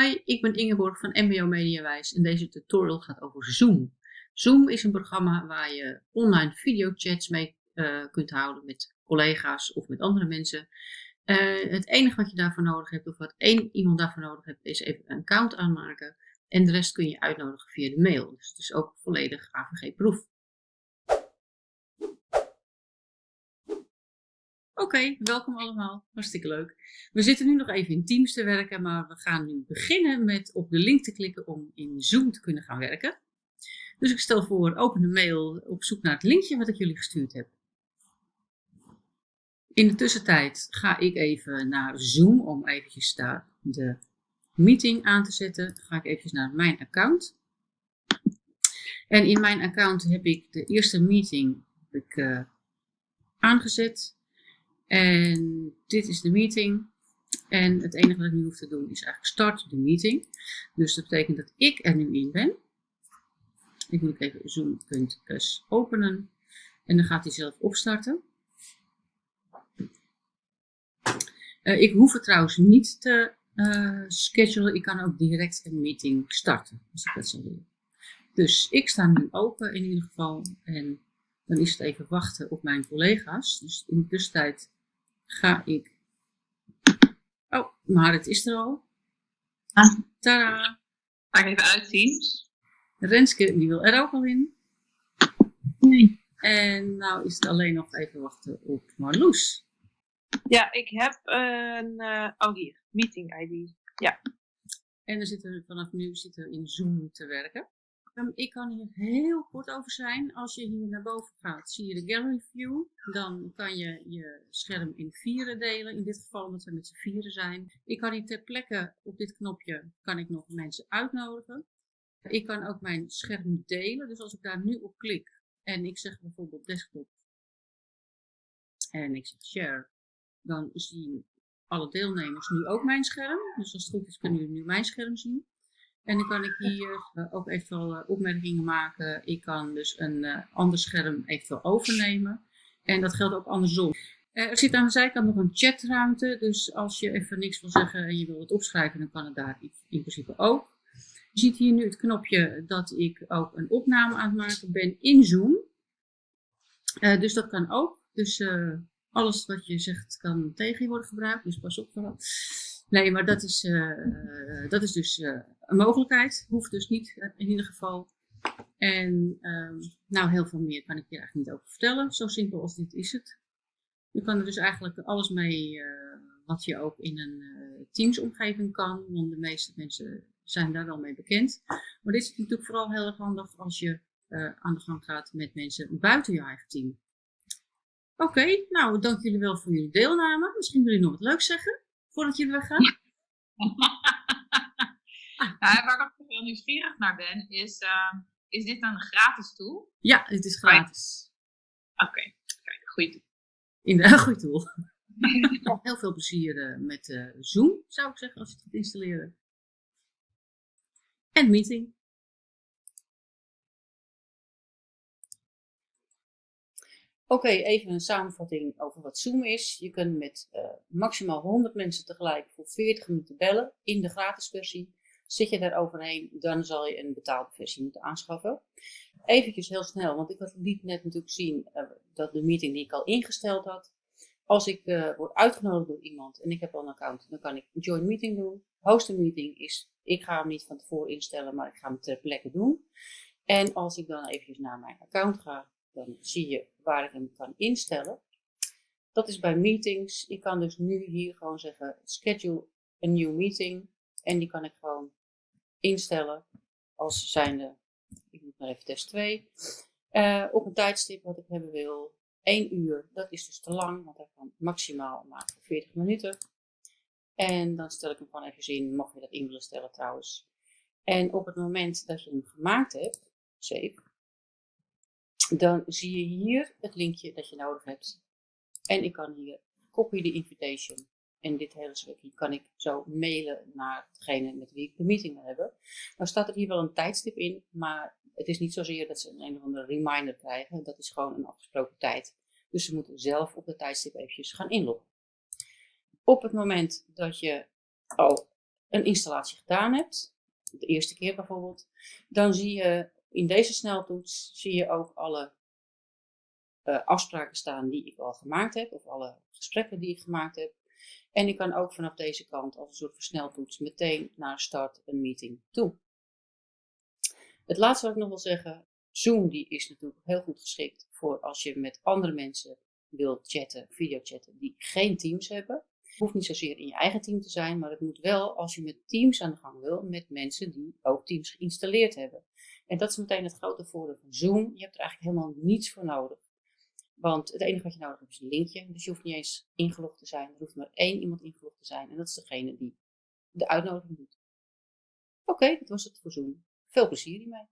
Hi, ik ben Ingeborg van MBO Mediawijs en deze tutorial gaat over Zoom. Zoom is een programma waar je online videochats mee uh, kunt houden met collega's of met andere mensen. Uh, het enige wat je daarvoor nodig hebt, of wat één iemand daarvoor nodig hebt, is even een account aanmaken. En de rest kun je uitnodigen via de mail. Dus het is ook volledig AVG-proef. Oké, welkom allemaal. Hartstikke leuk. We zitten nu nog even in Teams te werken, maar we gaan nu beginnen met op de link te klikken om in Zoom te kunnen gaan werken. Dus ik stel voor, open de mail op zoek naar het linkje wat ik jullie gestuurd heb. In de tussentijd ga ik even naar Zoom om eventjes daar de meeting aan te zetten. Dan ga ik eventjes naar mijn account. En in mijn account heb ik de eerste meeting ik, uh, aangezet. En dit is de meeting. En het enige wat ik nu hoef te doen is eigenlijk start de meeting. Dus dat betekent dat ik er nu in ben. Ik moet even zoom.us openen. En dan gaat hij zelf opstarten. Uh, ik hoef het trouwens niet te uh, schedulen. Ik kan ook direct een meeting starten. Als ik dat zou willen. Dus ik sta nu open in ieder geval. En dan is het even wachten op mijn collega's. Dus in de tussentijd ga ik... Oh, maar het is er al. Ah. Tada! Ga ik even uitzien. Renske, die wil er ook al in. Nee. En nou is het alleen nog even wachten op Marloes. Ja, ik heb een... Uh, oh, hier. Meeting ID. Ja. En dan zitten we vanaf nu zitten we in Zoom te werken. Ik kan hier heel kort over zijn. Als je hier naar boven gaat, zie je de Gallery View. Dan kan je je scherm in vieren delen. In dit geval omdat we met z'n vieren zijn. Ik kan hier ter plekke op dit knopje kan ik nog mensen uitnodigen. Ik kan ook mijn scherm delen. Dus als ik daar nu op klik en ik zeg bijvoorbeeld desktop en ik zeg share, dan zien alle deelnemers nu ook mijn scherm. Dus als het goed is kunnen jullie nu mijn scherm zien. En dan kan ik hier uh, ook eventueel uh, opmerkingen maken. Ik kan dus een uh, ander scherm eventueel overnemen. En dat geldt ook andersom. er zit aan de zijkant nog een chatruimte. Dus als je even niks wil zeggen en je wil het opschrijven, dan kan het daar in principe ook. Je ziet hier nu het knopje dat ik ook een opname aan het maken ben in Zoom. dus dat kan ook. Dus alles wat je zegt kan tegen je worden gebruikt. Dus pas op vooral. Nee, maar dat is, uh, dat is dus uh, een mogelijkheid. Hoeft dus niet uh, in ieder geval. En ehm, nou, heel veel meer kan ik hier eigenlijk niet over vertellen. Zo simpel als dit is het. Je kan er dus eigenlijk alles mee wat je ook in een Teams-omgeving kan. Want de meeste mensen zijn daar wel mee bekend. Maar dit is natuurlijk vooral heel erg handig als je aan de gang gaat met mensen buiten je eigen team. Oké, nou dank jullie wel voor jullie deelname. Misschien willen jullie nog wat leuks zeggen voordat je weggaat? nou, waar ik heel nieuwsgierig naar ben, is, uh, is dit een gratis tool? Ja, dit is gratis. Oké, okay. goede tool. In de goede tool. heel veel plezier uh, met uh, Zoom, zou ik zeggen, als je het gaat installeren. En meeting. Oké, even een samenvatting over wat Zoom is. Je kunt met uh, maximaal 100 mensen tegelijk voor 40 minuten bellen in de gratis versie. Zit je daar overheen, dan zal je een betaalde versie moeten aanschaffen. Eventjes heel snel, want ik liet net natuurlijk zien uh, dat de meeting die ik al ingesteld had. Als ik uh, word uitgenodigd door iemand en ik heb al een account, dan kan ik join meeting doen. Host a meeting is, ik ga hem niet van tevoren instellen, maar ik ga hem ter plekke doen. En als ik dan eventjes naar mijn account ga, dan zie je waar ik hem kan instellen. Dat is bij meetings. Ik kan dus nu hier gewoon zeggen schedule a new meeting. En die kan ik gewoon instellen als zijnde, ik moet maar even test 2. Uh, op een tijdstip wat ik hebben wil. 1 uur, dat is dus te lang, want hij kan maximaal maar 40 minuten. En dan stel ik hem gewoon even in, mocht je dat in willen stellen trouwens. En op het moment dat je hem gemaakt hebt, save, dan zie je hier het linkje dat je nodig hebt. En ik kan hier copy the invitation. En dit hele stukje kan ik zo mailen naar degene met wie ik de meeting wil hebben. Nou staat er hier wel een tijdstip in, maar het is niet zozeer dat ze een, een of andere reminder krijgen. Dat is gewoon een afgesproken tijd. Dus ze moeten zelf op de tijdstip eventjes gaan inloggen. Op het moment dat je al een installatie gedaan hebt, de eerste keer bijvoorbeeld, dan zie je in deze sneltoets zie je ook alle uh, afspraken staan die ik al gemaakt heb, of alle gesprekken die ik gemaakt heb. En ik kan ook vanaf deze kant als een soort versneltoets meteen naar start een meeting toe. Het laatste wat ik nog wil zeggen, Zoom die is natuurlijk heel goed geschikt voor als je met andere mensen wilt chatten, videochatten, die geen teams hebben. Het hoeft niet zozeer in je eigen team te zijn, maar het moet wel als je met teams aan de gang wil, met mensen die ook teams geïnstalleerd hebben. En dat is meteen het grote voordeel van Zoom. Je hebt er eigenlijk helemaal niets voor nodig. Want het enige wat je nodig hebt is een linkje. Dus je hoeft niet eens ingelogd te zijn. Er hoeft maar één iemand ingelogd te zijn. En dat is degene die de uitnodiging doet. Oké, dat was het voor Zoom. Veel plezier hiermee.